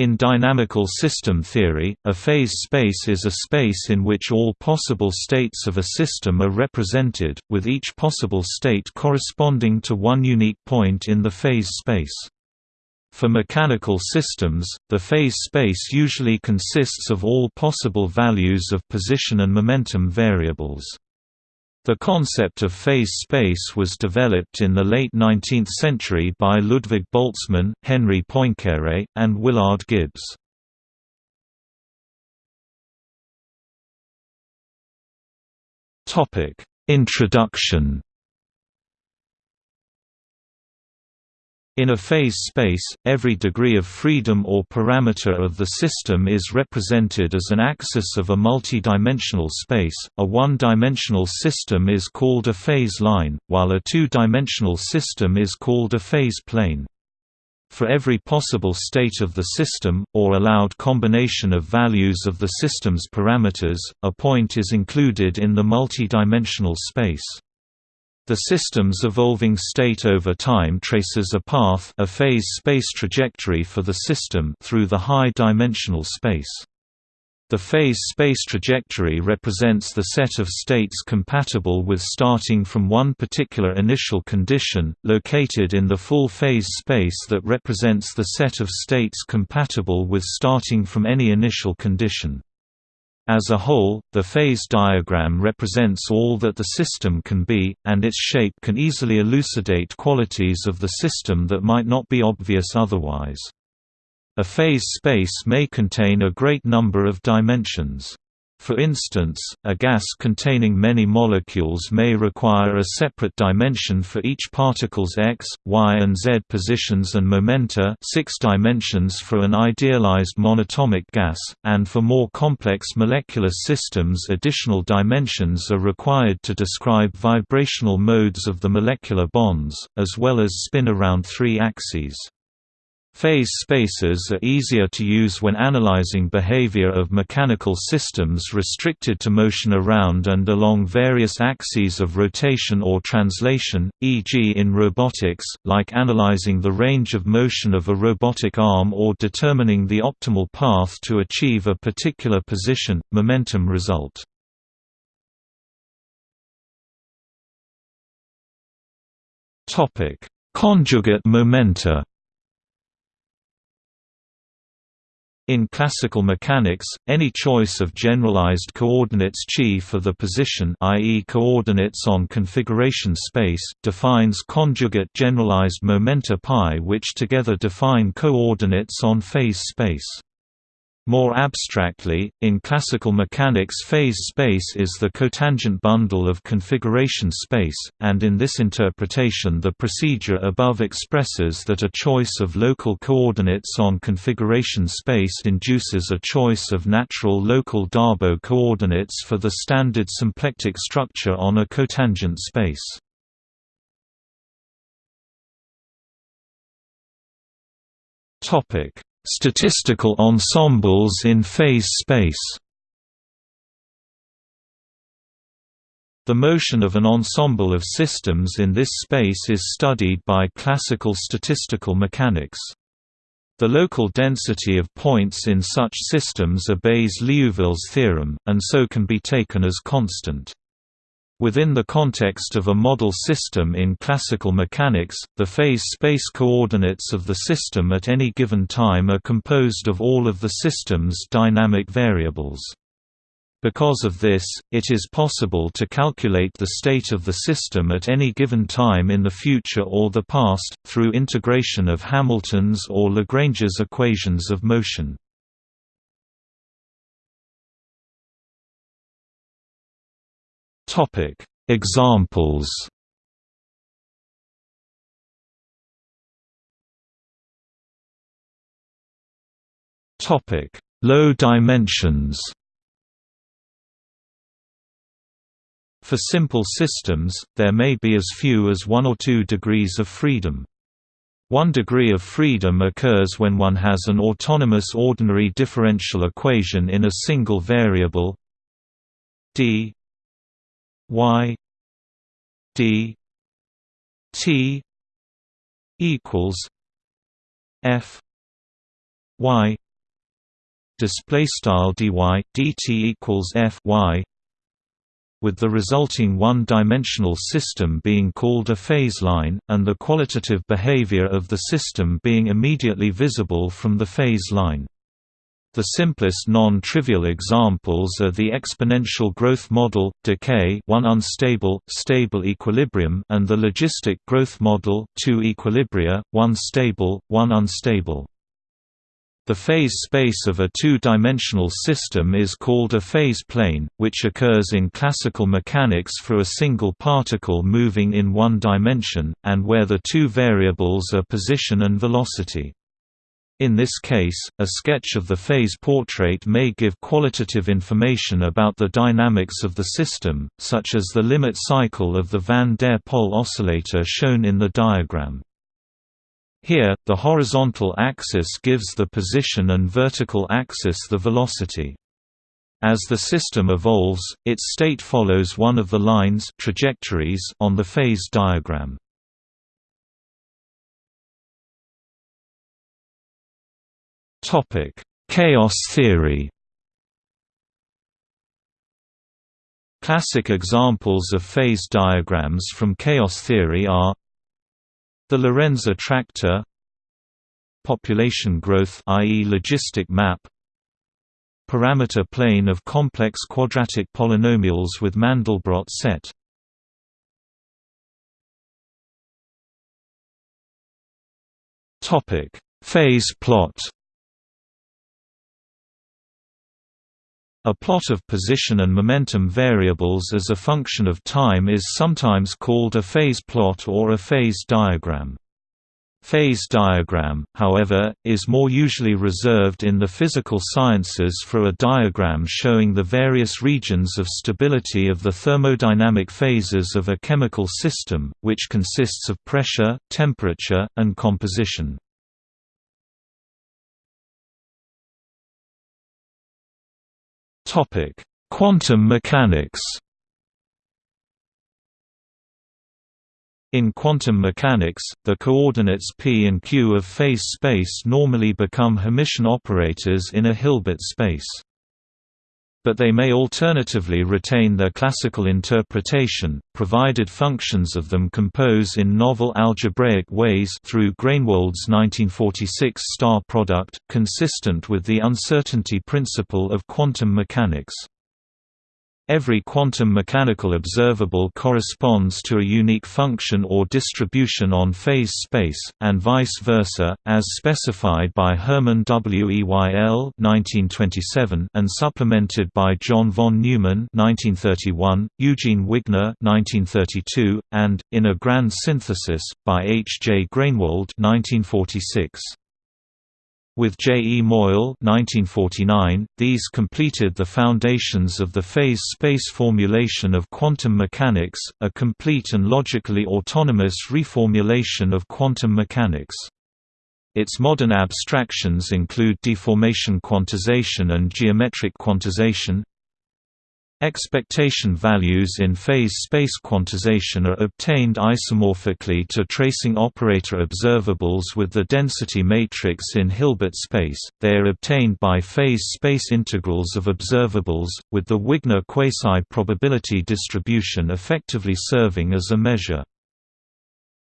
In dynamical system theory, a phase space is a space in which all possible states of a system are represented, with each possible state corresponding to one unique point in the phase space. For mechanical systems, the phase space usually consists of all possible values of position and momentum variables. The concept of phase space was developed in the late 19th century by Ludwig Boltzmann, Henri Poincaré, and Willard Gibbs. Introduction In a phase space, every degree of freedom or parameter of the system is represented as an axis of a multi-dimensional space. A one-dimensional system is called a phase line, while a two-dimensional system is called a phase plane. For every possible state of the system, or allowed combination of values of the system's parameters, a point is included in the multi-dimensional space. The system's evolving state over time traces a path a phase space trajectory for the system through the high-dimensional space. The phase space trajectory represents the set of states compatible with starting from one particular initial condition, located in the full phase space that represents the set of states compatible with starting from any initial condition. As a whole, the phase diagram represents all that the system can be, and its shape can easily elucidate qualities of the system that might not be obvious otherwise. A phase space may contain a great number of dimensions. For instance, a gas containing many molecules may require a separate dimension for each particle's x, y and z positions and momenta six dimensions for an idealized monatomic gas, and for more complex molecular systems additional dimensions are required to describe vibrational modes of the molecular bonds, as well as spin around three axes. Phase spaces are easier to use when analyzing behavior of mechanical systems restricted to motion around and along various axes of rotation or translation, e.g. in robotics, like analyzing the range of motion of a robotic arm or determining the optimal path to achieve a particular position, momentum result. Conjugate momenta In classical mechanics, any choice of generalized coordinates chi for the position i.e. coordinates on configuration space, defines conjugate generalized momenta pi which together define coordinates on phase space. More abstractly, in classical mechanics phase space is the cotangent bundle of configuration space, and in this interpretation the procedure above expresses that a choice of local coordinates on configuration space induces a choice of natural local Darboux coordinates for the standard symplectic structure on a cotangent space. Topic Statistical ensembles in phase space The motion of an ensemble of systems in this space is studied by classical statistical mechanics. The local density of points in such systems obeys Liouville's theorem, and so can be taken as constant. Within the context of a model system in classical mechanics, the phase space coordinates of the system at any given time are composed of all of the system's dynamic variables. Because of this, it is possible to calculate the state of the system at any given time in the future or the past, through integration of Hamilton's or Lagrange's equations of motion. Topic. Examples. Topic. Low dimensions. For simple systems, there may be as few as one or two degrees of freedom. One degree of freedom occurs when one has an autonomous ordinary differential equation in a single variable d y d t equals f y display style dy dt equals f y with the resulting one-dimensional system being called a phase line, and the qualitative behavior of the system being immediately visible from the phase line. The simplest non-trivial examples are the exponential growth model, decay one unstable, stable equilibrium and the logistic growth model, two equilibria, one stable, one unstable. The phase space of a two-dimensional system is called a phase plane, which occurs in classical mechanics for a single particle moving in one dimension, and where the two variables are position and velocity. In this case, a sketch of the phase portrait may give qualitative information about the dynamics of the system, such as the limit cycle of the van der Pol oscillator shown in the diagram. Here, the horizontal axis gives the position and vertical axis the velocity. As the system evolves, its state follows one of the lines trajectories on the phase diagram. Chaos theory. Classic examples of phase diagrams from chaos theory are the Lorenz attractor population growth i.e. logistic map parameter plane of complex quadratic polynomials with Mandelbrot set topic phase plot A plot of position and momentum variables as a function of time is sometimes called a phase plot or a phase diagram. Phase diagram, however, is more usually reserved in the physical sciences for a diagram showing the various regions of stability of the thermodynamic phases of a chemical system, which consists of pressure, temperature, and composition. Topic: Quantum mechanics. In quantum mechanics, the coordinates p and q of phase space normally become Hermitian operators in a Hilbert space. But they may alternatively retain their classical interpretation, provided functions of them compose in novel algebraic ways through Groenewold's 1946 star product, consistent with the uncertainty principle of quantum mechanics. Every quantum mechanical observable corresponds to a unique function or distribution on phase space, and vice versa, as specified by Hermann Weyl (1927) and supplemented by John von Neumann (1931), Eugene Wigner (1932), and, in a grand synthesis, by H. J. Groenewold (1946). With J. E. Moyal 1949, these completed the foundations of the phase-space formulation of quantum mechanics, a complete and logically autonomous reformulation of quantum mechanics. Its modern abstractions include deformation quantization and geometric quantization, Expectation values in phase space quantization are obtained isomorphically to tracing operator observables with the density matrix in Hilbert space. They are obtained by phase space integrals of observables, with the Wigner quasi-probability distribution effectively serving as a measure.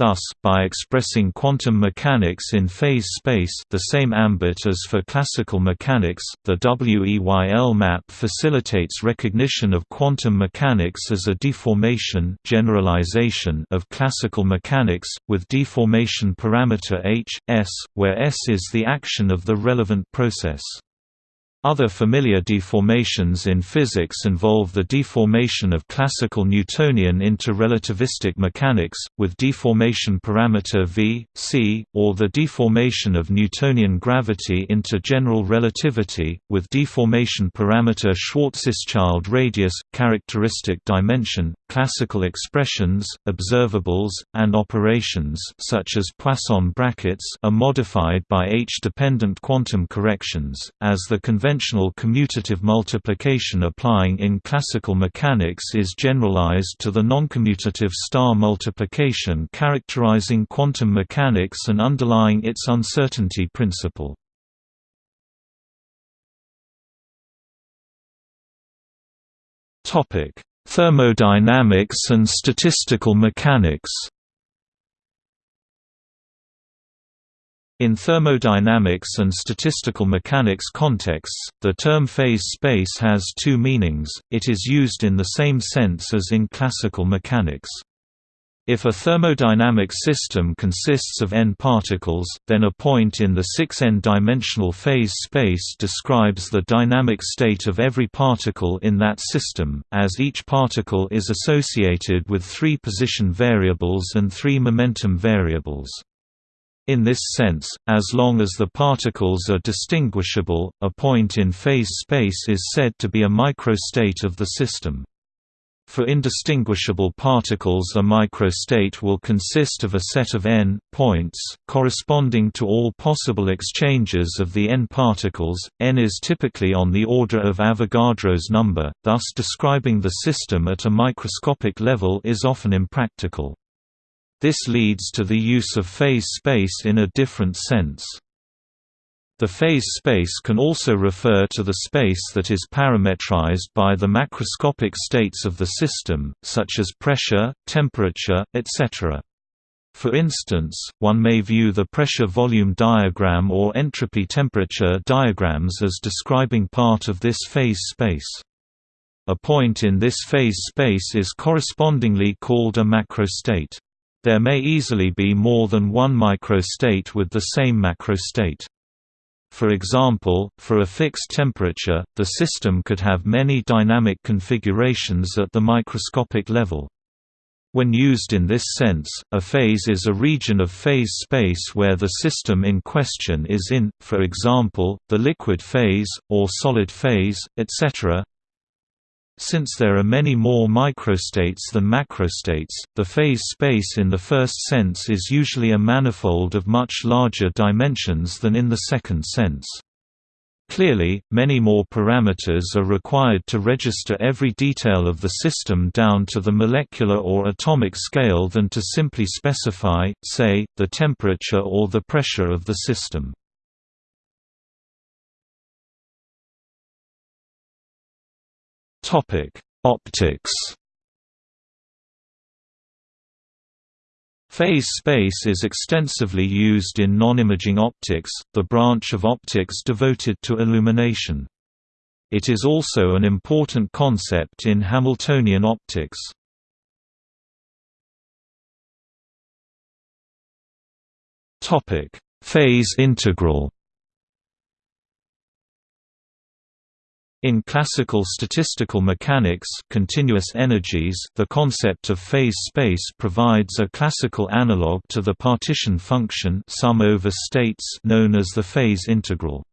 Thus, by expressing quantum mechanics in phase space the same ambit as for classical mechanics, the WEYL map facilitates recognition of quantum mechanics as a deformation generalization of classical mechanics, with deformation parameter h, s, where s is the action of the relevant process. Other familiar deformations in physics involve the deformation of classical Newtonian into relativistic mechanics, with deformation parameter v, c, or the deformation of Newtonian gravity into general relativity, with deformation parameter Schwarzschild radius, characteristic dimension, classical expressions, observables, and operations such as Poisson brackets are modified by H-dependent quantum corrections, as the convention conventional commutative multiplication applying in classical mechanics is generalized to the noncommutative star multiplication characterizing quantum mechanics and underlying its uncertainty principle. Thermodynamics and statistical mechanics In thermodynamics and statistical mechanics contexts, the term phase space has two meanings, it is used in the same sense as in classical mechanics. If a thermodynamic system consists of n particles, then a point in the 6n-dimensional phase space describes the dynamic state of every particle in that system, as each particle is associated with three position variables and three momentum variables. In this sense, as long as the particles are distinguishable, a point in phase space is said to be a microstate of the system. For indistinguishable particles a microstate will consist of a set of n points, corresponding to all possible exchanges of the n particles, n is typically on the order of Avogadro's number, thus describing the system at a microscopic level is often impractical. This leads to the use of phase space in a different sense. The phase space can also refer to the space that is parametrized by the macroscopic states of the system, such as pressure, temperature, etc. For instance, one may view the pressure-volume diagram or entropy-temperature diagrams as describing part of this phase space. A point in this phase space is correspondingly called a macrostate. There may easily be more than one microstate with the same macrostate. For example, for a fixed temperature, the system could have many dynamic configurations at the microscopic level. When used in this sense, a phase is a region of phase space where the system in question is in, for example, the liquid phase, or solid phase, etc. Since there are many more microstates than macrostates, the phase space in the first sense is usually a manifold of much larger dimensions than in the second sense. Clearly, many more parameters are required to register every detail of the system down to the molecular or atomic scale than to simply specify, say, the temperature or the pressure of the system. Topic: Optics. Phase space is extensively used in non-imaging optics, the branch of optics devoted to illumination. It is also an important concept in Hamiltonian optics. Topic: Phase integral. In classical statistical mechanics continuous energies, the concept of phase space provides a classical analog to the partition function sum over states known as the phase integral.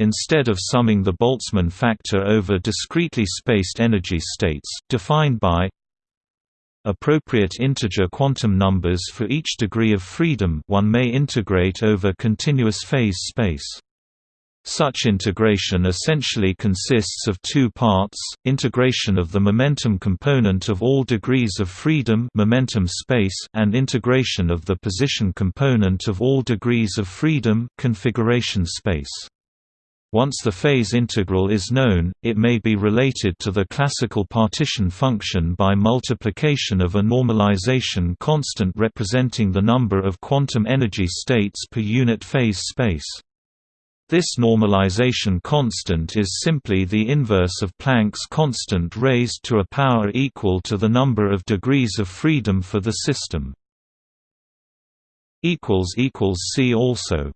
Instead of summing the Boltzmann factor over discretely spaced energy states, defined by appropriate integer quantum numbers for each degree of freedom one may integrate over continuous phase space. Such integration essentially consists of two parts, integration of the momentum component of all degrees of freedom momentum space and integration of the position component of all degrees of freedom configuration space. Once the phase integral is known, it may be related to the classical partition function by multiplication of a normalization constant representing the number of quantum energy states per unit phase space. This normalization constant is simply the inverse of Planck's constant raised to a power equal to the number of degrees of freedom for the system. See also